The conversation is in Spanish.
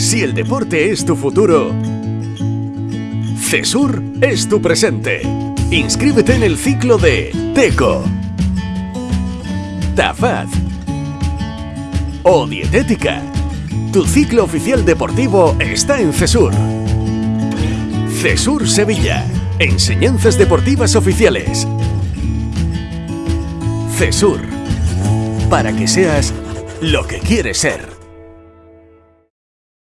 Si el deporte es tu futuro, CESUR es tu presente. Inscríbete en el ciclo de TECO, TAFAD o Dietética. Tu ciclo oficial deportivo está en CESUR. CESUR Sevilla. Enseñanzas deportivas oficiales. CESUR. Para que seas lo que quieres ser.